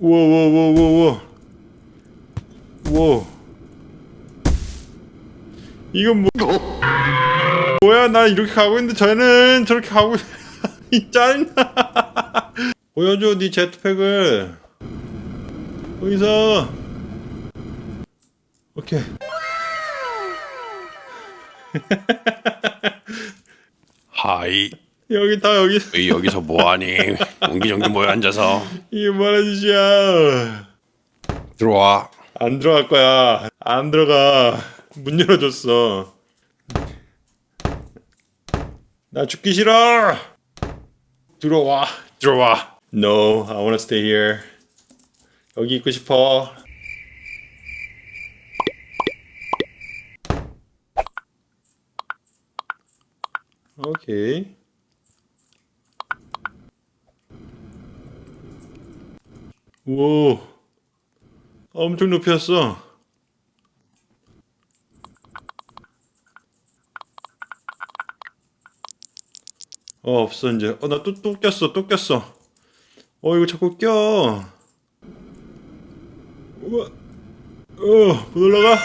우와 우와 우와 우와 우와. 이건 뭐 어? 뭐야 나 이렇게 가고 있는데 쟤는 저렇게 가고 이 짜증나. 보여줘 네 제트팩을. 거기서. 오케이. 하이. 여기 다 여기. 왜 여기서 뭐하니? 옹기종기 모여 앉아서. 이게 뭐하는 짓이야? 들어와. 안 들어갈 거야. 안 들어가. 문 열어줬어. 나 죽기 싫어. 들어와. 들어와. No, I wanna stay here. 여기 있고 싶어. 오케이. 오. 아, 엄청 높이였어. 어 없어 이제. 어 나 또또 또 꼈어 또 꼈어. 어 이거 자꾸 껴. 우와. 어못 올라가?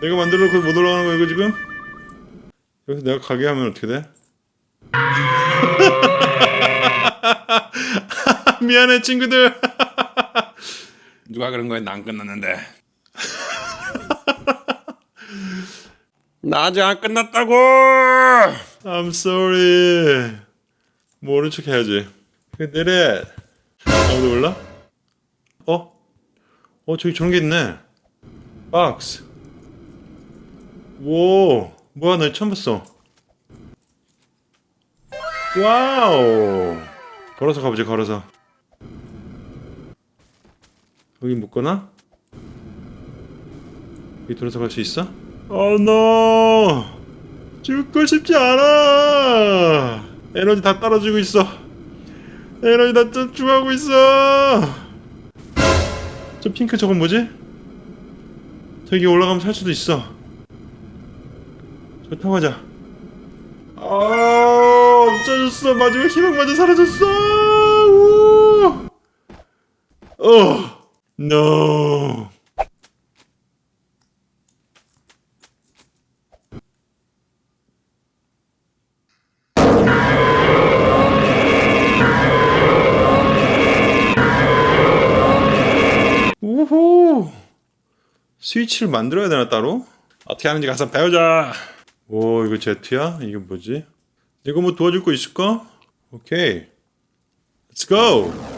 내가 만들어놓고 못 올라가는 거야 이거 지금? 여기서 내가 가게 하면 어떻게 돼? 미안해 친구들. 누가 그런 거에 난 끝났는데. 나 아직 안 끝났다고. I'm sorry. 모른 척 해야지. 그, 내래. 아무도 몰라? 어? 어 저기 저런 게 있네. 박스. 오 뭐야 나 처음 봤어. 와우. 걸어서 가보자 걸어서. 여기 묶거나? 여기 돌아서 갈 수 있어? Oh no! 죽고 싶지 않아! 에너지 다 떨어지고 있어 에너지 다 쭉쭉하고 있어 저 핑크 저건 뭐지? 저기 올라가면 살 수도 있어 저 타고 가자 아 없어졌어 마지막 희망마저 사라졌어 우! 어 No. 우후. 스위치를 만들어야 되나 따로? 어떻게 하는지 가서 배우자. 오 이거 제트야? 이게 뭐지? 이거 뭐 도와줄 거 있을까? 오케이. Let's go.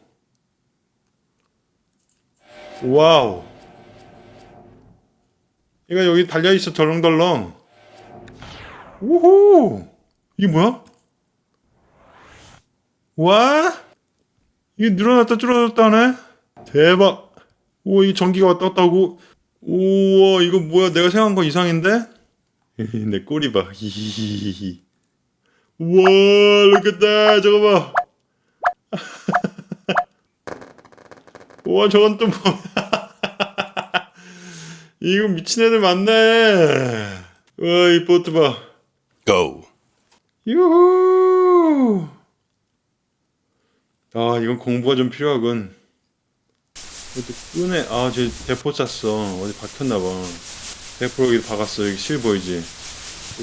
와우. 얘가 여기 달려있어 덜렁덜렁. 우후. 이게 뭐야? 와? 이게 늘어났다 줄어들었다 하네? 대박. 우와 이 전기가 왔다 갔다 하고. 우와 이거 뭐야? 내가 생각한 거 이상인데? 내 꼬리 봐. 우와 이렇게 다 저거 봐 우와 저건 또 뭐야? 이거 미친애들 많네. 우와 이 보트 봐. GO. 유후. 아 이건 공부가 좀 필요하군. 이것도 끈에 아저 대포 짰어. 어디 박혔나봐. 대포 여기 박았어. 여기 실 보이지?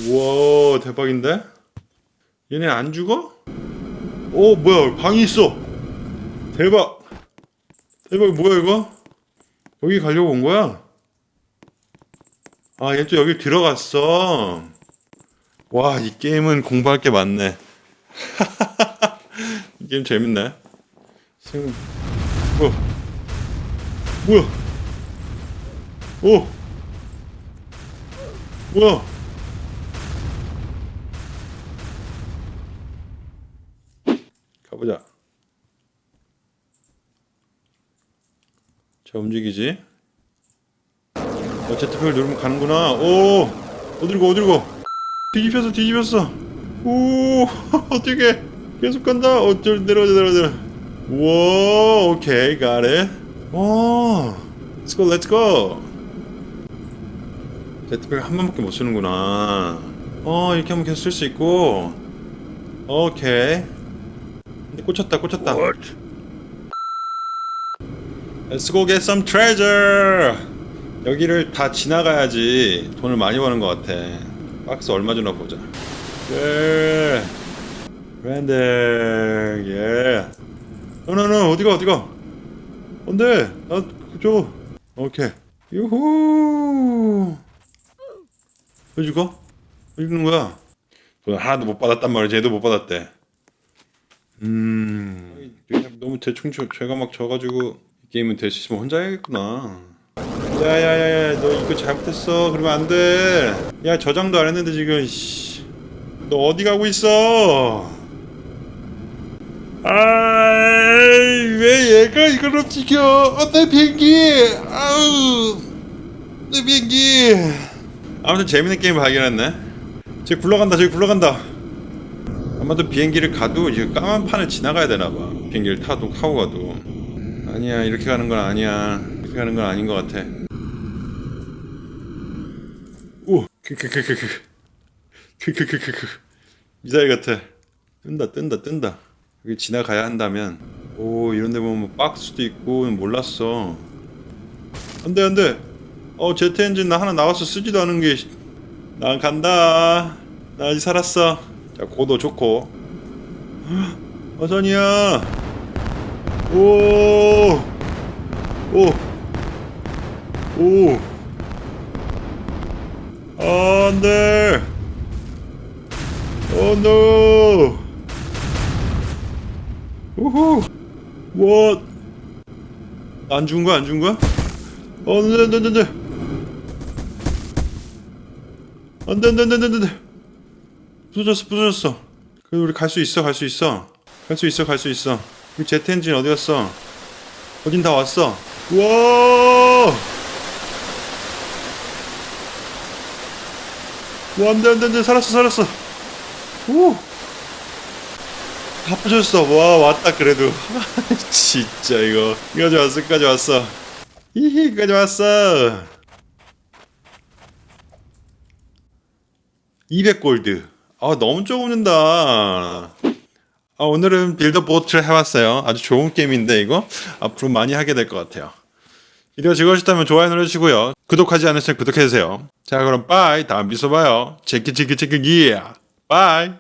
우와 대박인데? 얘네 안 죽어? 오 뭐야? 방이 있어. 대박. 이거 뭐야 이거? 여기 가려고 온 거야? 아, 얘 또 여기 들어갔어. 와, 이 게임은 공부할 게 많네. 이 게임 재밌네. 지금, 뭐, 뭐야? 오! 뭐야? 가보자. 자 움직이지. 어 제트팩을 누르면 가는구나. 오 어디로 가 어디로 가? 뒤집혔어 뒤집혔어. 오 어떻게 계속 간다. 어저 내려가자 내려가자 우와 오케이 it. 오 let's go 제트팩 한 번밖에 못 쓰는구나. 어 이렇게 하면 계속 쓸 수 있고. 오케이. 꽂혔다 꽂혔다 Let's go get some treasure. 여기를 다 지나가야지 돈을 많이 버는 것 같아. 박스 얼마 주나 보자. 예. 브랜드. 예. 너너너 어디가 어디가? 안돼 나줘 오케이. 유후. 왜 죽어? 왜 죽는 거야? 돈 하나도 못 받았단 말이지 얘도 못 받았대. 음. 너무 대충 쳐- 죄가 막 져가지고. 이 게임은 있으면 혼자 해야겠구나. 야야야야 너 이거 잘못했어. 그러면 안돼 야 저장도 안 했는데 지금 씨. 너 어디 가고 있어? 아이 왜 얘가 이걸 움직여 어, 내 비행기. 아우 내 비행기. 아무튼 재밌는 게임 발견했네. 저기 굴러간다 저기 굴러간다. 아마도 비행기를 가도 이제 까만 판을 지나가야 되나봐. 비행기를 타도 타고 가도 아니야 이렇게 가는 건 아니야. 이렇게 가는 건 아닌 것 같아. 오 크크크크크 크크크크크 미사일 같아. 뜬다 뜬다 뜬다. 여기 지나가야 한다면. 오 이런데 보면 뭐 박스도 있고 몰랐어. 안돼 안돼. 어 제트 엔진 나 하나 나와서 쓰지도 않은 게 난 간다. 나 아직 살았어. 자 고도 좋고. 어선이야 오 오오. 오. 안돼. Oh no. 우후. 뭐 안 죽은 거야 안 죽은 거야? 어 안 돼 안 돼 안 돼 안 돼 안 돼 안 돼 안 돼 부서졌어 부서졌어. 그래도 우리 갈 수 있어 갈 수 있어. 갈 수 있어 갈 수 있어 우리 제트 엔진 어디 갔어? 어딘 다 왔어. 우와! 와 안 돼 안 돼 안 돼. 살았어 살았어. 오 다 부셔졌어. 와 왔다 그래도. 진짜 이거. 여기까지 왔어 여기까지 왔어. 히히 여기까지 왔어. 200골드. 아 너무 좁는다 아, 오늘은 Build a Boat를 해봤어요. 아주 좋은 게임인데 이거 앞으로 많이 하게 될 것 같아요. 비디오 즐거우셨다면 좋아요 눌러주시고요. 구독하지 않으시면 구독해주세요. 자 그럼 bye. 다음 비서 봐요. 체크 체크 체크 기야 빠이